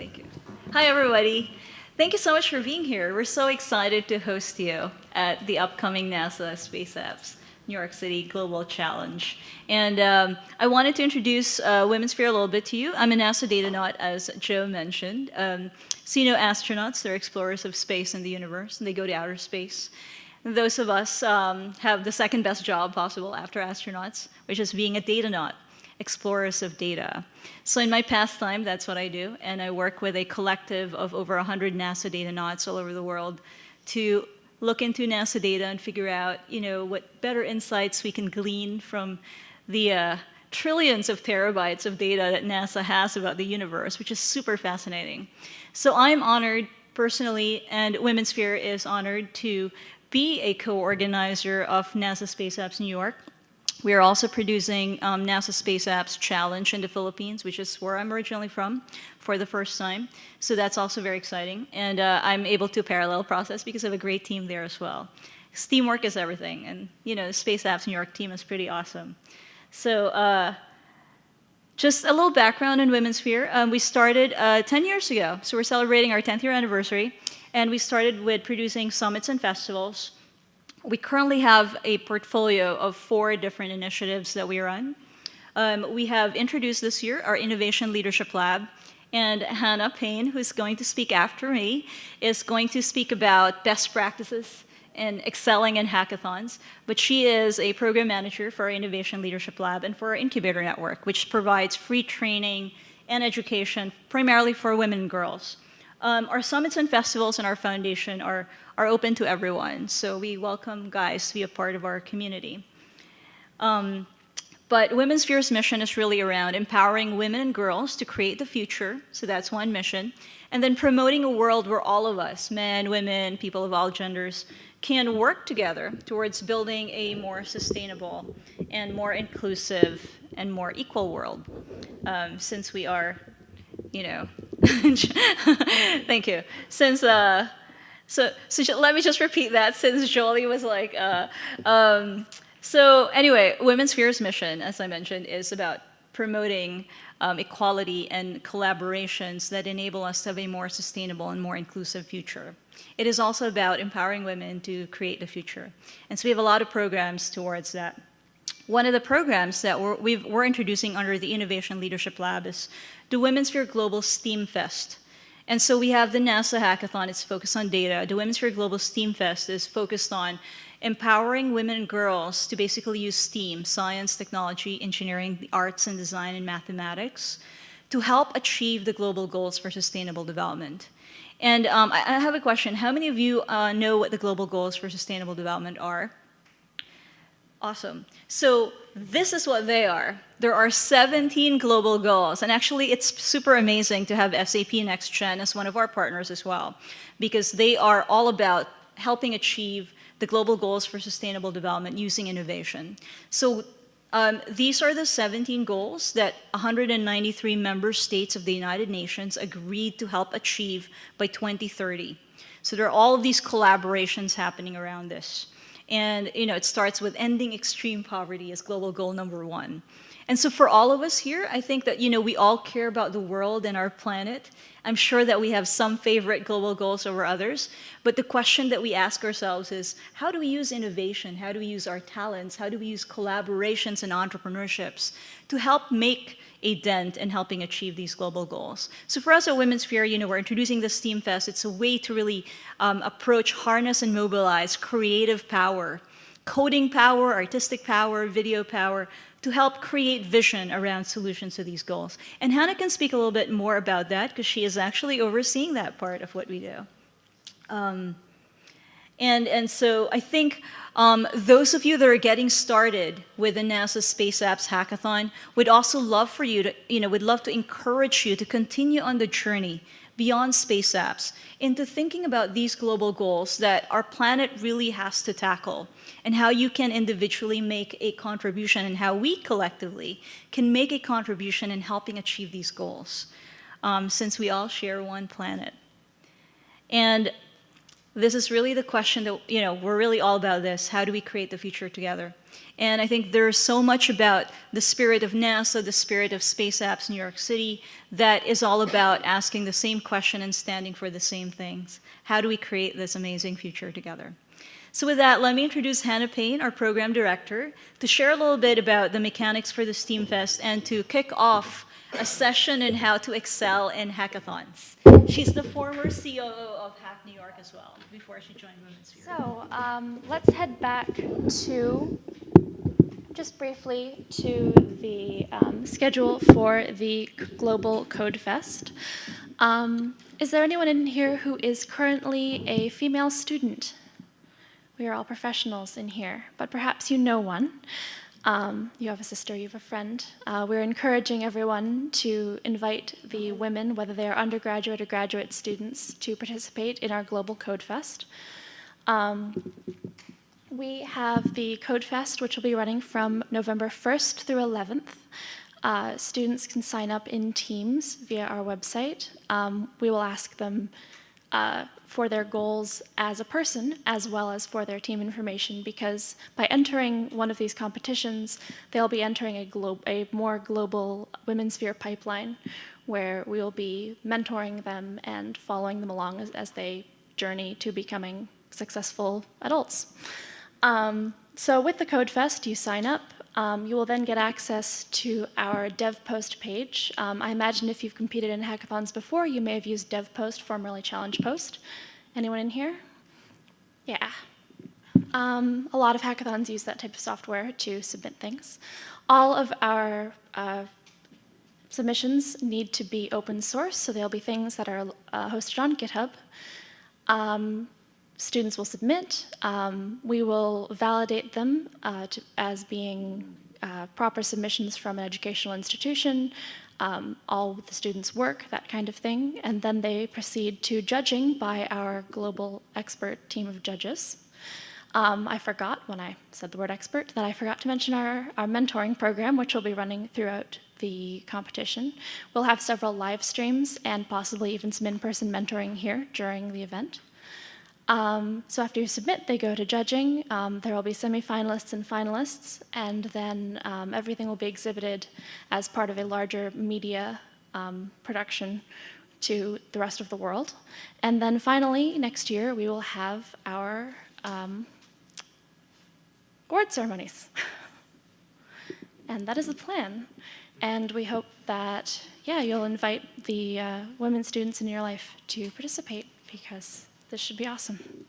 Thank you. Hi, everybody. Thank you so much for being here. We're so excited to host you at the upcoming NASA Space Apps New York City Global Challenge. And um, I wanted to introduce uh, WomenSphere a little bit to you. I'm a NASA Datanaut, as Joe mentioned. Um, astronauts, they're explorers of space and the universe, and they go to outer space. Those of us um, have the second best job possible after astronauts, which is being a Datanaut explorers of data. So in my pastime, that's what I do, and I work with a collective of over 100 NASA Datanauts all over the world to look into NASA data and figure out, you know, what better insights we can glean from the uh, trillions of terabytes of data that NASA has about the universe, which is super fascinating. So I'm honored personally, and WomenSphere is honored to be a co-organizer of NASA Space Apps New York. We are also producing um, NASA Space Apps Challenge in the Philippines, which is where I'm originally from, for the first time. So that's also very exciting. And uh, I'm able to parallel process because I have a great team there as well. Teamwork is everything. And, you know, the Space Apps New York team is pretty awesome. So uh, just a little background in WomenSphere. Um, we started uh, 10 years ago. So we're celebrating our 10th year anniversary. And we started with producing summits and festivals we currently have a portfolio of four different initiatives that we run. Um, we have introduced this year our Innovation Leadership Lab, and Hannah Payne, who's going to speak after me, is going to speak about best practices and excelling in hackathons. But she is a program manager for our Innovation Leadership Lab and for our Incubator Network, which provides free training and education primarily for women and girls. Um, our summits and festivals and our foundation are, are open to everyone, so we welcome guys to be a part of our community. Um, but WomenSphere's mission is really around empowering women and girls to create the future, so that's one mission, and then promoting a world where all of us, men, women, people of all genders, can work together towards building a more sustainable and more inclusive and more equal world, um, since we are you know, thank you. Since, uh, so, so let me just repeat that since Jolie was like, uh, um, so anyway, WomenSphere's mission, as I mentioned, is about promoting um, equality and collaborations that enable us to have a more sustainable and more inclusive future. It is also about empowering women to create the future. And so we have a lot of programs towards that. One of the programs that we're, we are introducing under the Innovation Leadership Lab is the WomenSphere Global STEAM Fest. And so we have the NASA Hackathon, it's focused on data. The WomenSphere Global STEAM Fest is focused on empowering women and girls to basically use STEAM, science, technology, engineering, the arts and design, and mathematics, to help achieve the global goals for sustainable development. And um, I, I, have a question. How many of you uh, know what the global goals for sustainable development are? Awesome. So this is what they are. There are 17 global goals. And actually, it's super amazing to have SAP NextGen as one of our partners as well, because they are all about helping achieve the global goals for sustainable development using innovation. So um, these are the 17 goals that 193 member states of the United Nations agreed to help achieve by 2030. So there are all of these collaborations happening around this. And you know, it starts with ending extreme poverty as global goal number one. And so for all of us here, I think that you know we all care about the world and our planet. I'm sure that we have some favorite global goals over others, but the question that we ask ourselves is, how do we use innovation? How do we use our talents? How do we use collaborations and entrepreneurships to help make a dent in helping achieve these global goals. So for us at WomenSphere, you know, we're introducing the STEAM Fest. It's a way to really um, approach, harness, and mobilize creative power, coding power, artistic power, video power, to help create vision around solutions to these goals. And Hannah can speak a little bit more about that because she is actually overseeing that part of what we do. Um, and, and so I think um, those of you that are getting started with the NASA Space Apps Hackathon would also love for you to, you know, would love to encourage you to continue on the journey beyond space apps into thinking about these global goals that our planet really has to tackle and how you can individually make a contribution and how we collectively can make a contribution in helping achieve these goals um, since we all share one planet. And this is really the question that, you know, we're really all about this. How do we create the future together? And I think there's so much about the spirit of NASA, the spirit of Space Apps New York City, that is all about asking the same question and standing for the same things. How do we create this amazing future together? So with that, let me introduce Hannah Payne, our program director, to share a little bit about the mechanics for the STEAM Fest and to kick off a session in how to excel in hackathons. She's the former COO of Hack New York as well, before she joined WomenSphere. So um, let's head back to, just briefly, to the um, schedule for the Global Code Fest. Um, is there anyone in here who is currently a female student? We are all professionals in here, but perhaps you know one. Um, you have a sister, you have a friend. Uh, we're encouraging everyone to invite the women, whether they are undergraduate or graduate students, to participate in our Global Code Fest. Um, we have the Code Fest, which will be running from November 1st through 11th. Uh, students can sign up in teams via our website. Um, we will ask them uh, for their goals as a person as well as for their team information because by entering one of these competitions, they'll be entering a, a more global women's sphere pipeline where we will be mentoring them and following them along as, as they journey to becoming successful adults. Um, so with the Code Fest, you sign up, um, you will then get access to our DevPost page. Um, I imagine if you've competed in hackathons before, you may have used DevPost, formerly ChallengePost. Anyone in here? Yeah. Um, a lot of hackathons use that type of software to submit things. All of our uh, submissions need to be open source, so there'll be things that are uh, hosted on GitHub. Um, students will submit. Um, we will validate them uh, to, as being uh, proper submissions from an educational institution, um, all the students' work, that kind of thing, and then they proceed to judging by our global expert team of judges. Um, I forgot, when I said the word expert, that I forgot to mention our, our mentoring program, which will be running throughout the competition. We'll have several live streams and possibly even some in-person mentoring here during the event. Um, so after you submit, they go to judging. Um, there will be semifinalists and finalists, and then um, everything will be exhibited as part of a larger media um, production to the rest of the world. And then finally, next year, we will have our um, award ceremonies. and that is the plan. And we hope that, yeah, you'll invite the uh, women students in your life to participate because this should be awesome.